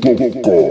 tu boca.